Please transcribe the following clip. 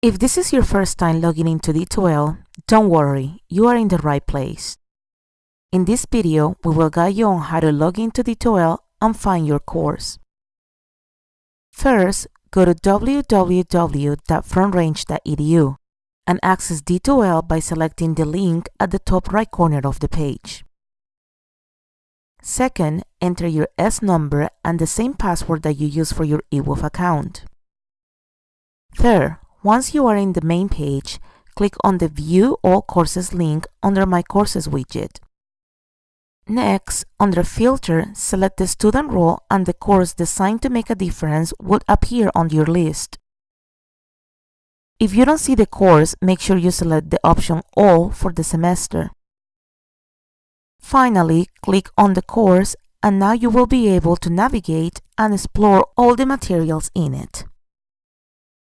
If this is your first time logging into D2L, don't worry, you are in the right place. In this video, we will guide you on how to log into D2L and find your course. First, go to www.frontrange.edu and access D2L by selecting the link at the top right corner of the page. Second, enter your S number and the same password that you use for your eWolf account. Third, once you are in the main page, click on the View All Courses link under My Courses widget. Next, under Filter, select the student role and the course designed to make a difference would appear on your list. If you don't see the course, make sure you select the option All for the semester. Finally, click on the course and now you will be able to navigate and explore all the materials in it.